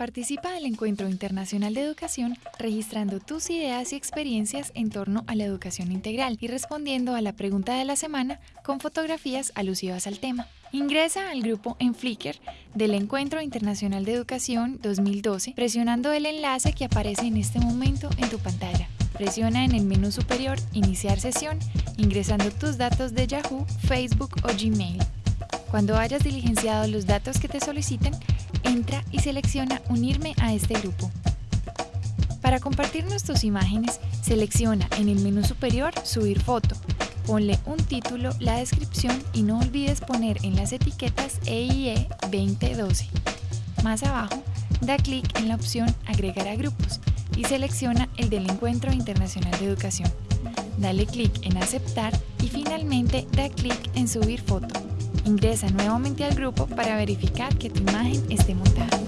Participa del Encuentro Internacional de Educación registrando tus ideas y experiencias en torno a la educación integral y respondiendo a la pregunta de la semana con fotografías alusivas al tema. Ingresa al grupo en Flickr del Encuentro Internacional de Educación 2012 presionando el enlace que aparece en este momento en tu pantalla. Presiona en el menú superior Iniciar sesión ingresando tus datos de Yahoo, Facebook o Gmail. Cuando hayas diligenciado los datos que te solicitan, entra y selecciona Unirme a este grupo. Para compartirnos tus imágenes, selecciona en el menú superior Subir foto. Ponle un título, la descripción y no olvides poner en las etiquetas EIE 2012. Más abajo, da clic en la opción Agregar a grupos y selecciona el del Encuentro Internacional de Educación. Dale clic en Aceptar y finalmente da clic en Subir foto. Ingresa nuevamente al grupo para verificar que tu imagen esté montada.